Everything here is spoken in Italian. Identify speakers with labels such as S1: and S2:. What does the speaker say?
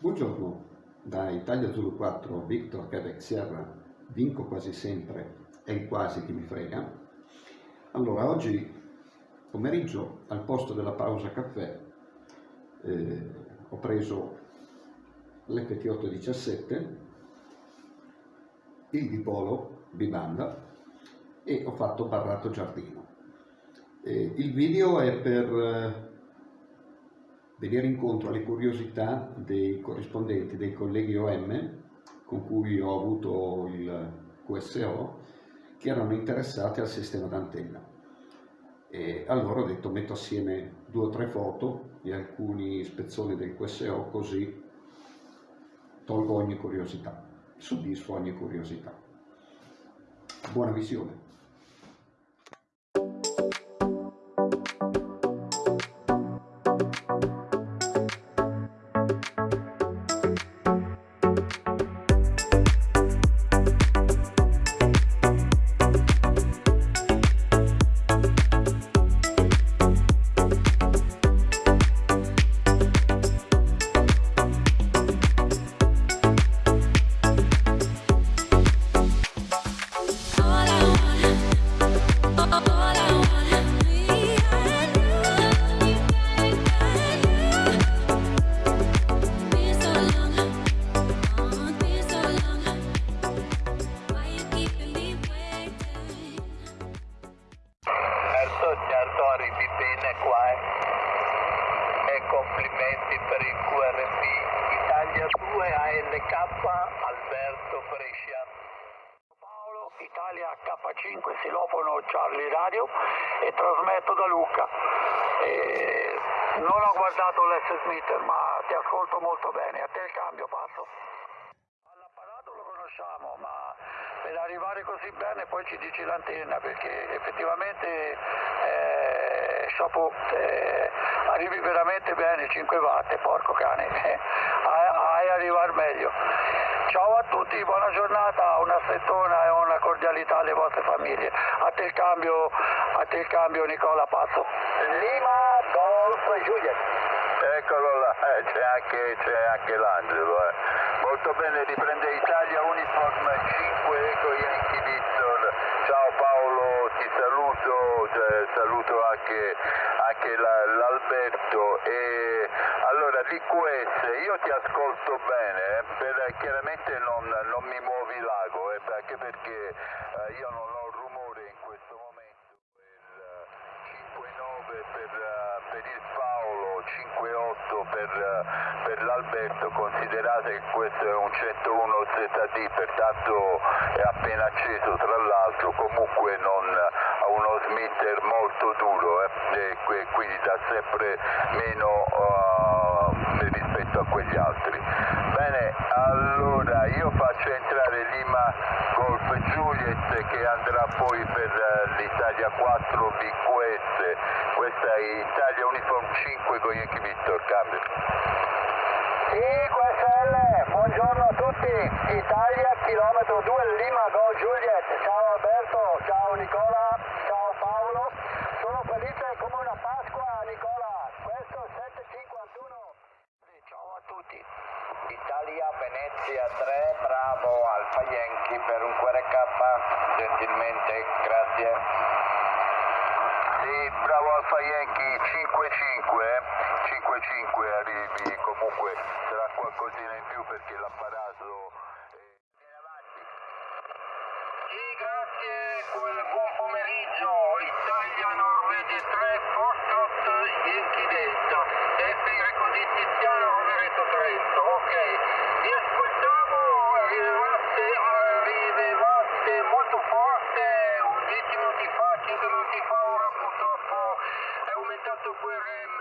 S1: Buongiorno, da Italia Zulu 4 Victor Quebec Sierra, vinco quasi sempre, è il quasi che mi frega. Allora, oggi pomeriggio al posto della pausa caffè eh, ho preso l'FT817, il dipolo bibanda e ho fatto barrato giardino. Eh, il video è per eh, venire incontro alle curiosità dei corrispondenti, dei colleghi OM con cui ho avuto il QSO che erano interessati al sistema d'antenna. E allora ho detto metto assieme due o tre foto di alcuni spezzoni del QSO così tolgo ogni curiosità, soddisfo ogni curiosità. Buona visione!
S2: Eh. e complimenti per il QRP Italia 2 ALK Alberto Brescia.
S3: Paolo Italia K5 Silofono Charlie Radio e trasmetto da Lucca. E non ho guardato l'S Smith ma ti ascolto molto bene. A te il cambio passo. All'apparato lo conosciamo ma per arrivare così bene poi ci dici l'antenna perché effettivamente eh, chapeau, eh, arrivi veramente bene 5 watt, porco cane, eh, hai arrivare meglio. Ciao a tutti, buona giornata, una strettona e una cordialità alle vostre famiglie. A te il cambio, a te il cambio Nicola Pazzo.
S2: Lima Golf Juliet.
S4: Eccolo là, eh, c'è anche, anche l'Angelo. Eh. Molto bene, riprende Italia Uniform 5 Eco Yankee Victor. Ciao Paolo, ti saluto, cioè, saluto anche, anche l'Alberto. E allora l'IQS, io ti ascolto bene, eh, per, chiaramente non, non, mi muovi l'ago, eh, anche perché eh, io non ho rumore in questo momento. Per 5-9 eh, per, eh, per il Paolo, 5-8 per, per l'Alberto, considerate che questo è un 101 ZD, pertanto è appena acceso tra l'altro, comunque non ha uno smitter molto duro eh, e quindi dà sempre meno uh, rispetto a quegli altri. Bene, allora io faccio entrare Lima Golf Juliet che andrà poi per uh, l'Italia 4 BQS, questa è Italia Uniform 5 con Yankee Victor, cambio.
S3: Sì, QSL, buongiorno a tutti, Italia chilometro 2 Lima Go Juliet, ciao Alberto, ciao Nicola, ciao Paolo, sono felice come una Pasqua Nicola, questo è 751. Ciao a tutti.
S2: Italia Venezia 3, bravo Alfa Yankee per un QRK, gentilmente, grazie.
S4: Sì, bravo Alfa Yankee 5-5, 5-5 arrivi, comunque sarà qualcosina in più perché l'apparato...
S2: Sì, grazie, We're.